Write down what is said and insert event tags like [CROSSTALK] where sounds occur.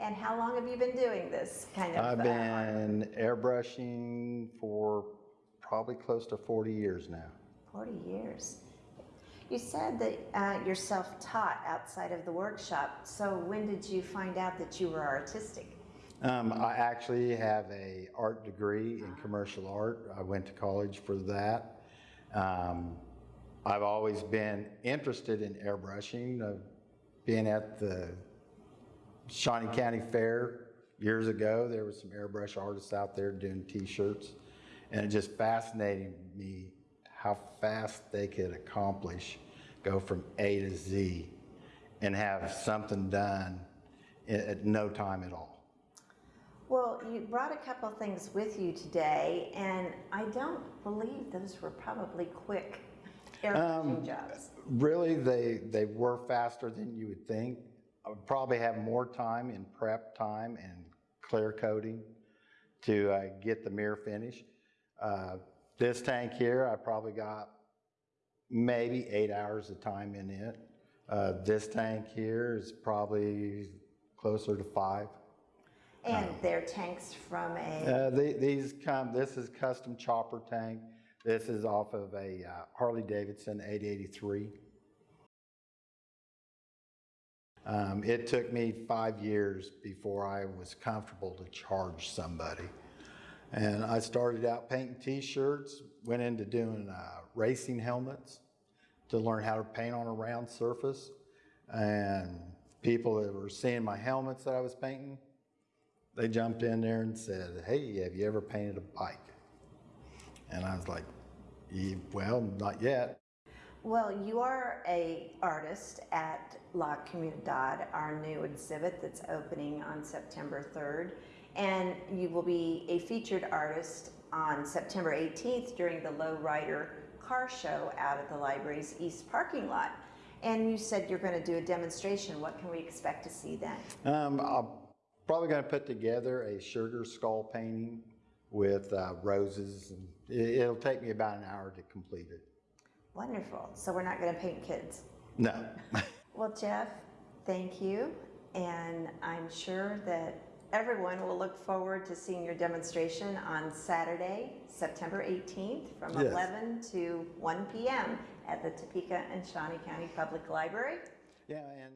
And how long have you been doing this kind of? I've uh, been airbrushing for probably close to 40 years now. 40 years. You said that uh, you're self-taught outside of the workshop. So when did you find out that you were artistic? Um, I actually have a art degree in commercial art. I went to college for that. Um, I've always been interested in airbrushing. Uh, being at the Shawnee County Fair years ago, there were some airbrush artists out there doing t-shirts. And it just fascinated me how fast they could accomplish, go from A to Z and have something done at no time at all. Well, you brought a couple things with you today, and I don't believe those were probably quick um, airbrushing jobs. Really, they, they were faster than you would think. I would probably have more time in prep time and clear coating to uh, get the mirror finish. Uh, this tank here, I probably got maybe eight hours of time in it. Uh, this tank here is probably closer to five. And they're tanks from a, Uh, the- These come, this is custom chopper tank. This is off of a uh, Harley-Davidson 883. Um, It took me five years before I was comfortable to charge somebody. And I started out painting t-shirts, went into doing uh, racing helmets to learn how to paint on a round surface. And people that were seeing my helmets that I was painting, they jumped in there and said, hey, have you ever painted a bike? And I was like, well, not yet. Well, you are a artist at La Comunidad, our new exhibit that's opening on September 3rd. And you will be a featured artist on September 18th during the Lowrider Car Show out at the library's east parking lot. And you said you're going to do a demonstration. What can we expect to see then? Um, I'm probably going to put together a sugar skull painting with uh, roses. And it, it'll take me about an hour to complete it. Wonderful. So we're not going to paint kids. No. [LAUGHS] Well, Jeff, thank you. And I'm sure that everyone will look forward to seeing your demonstration on Saturday, September 18th from Yes. 11 to 1 p.m. at the Topeka and Shawnee County Public Library. yeah, and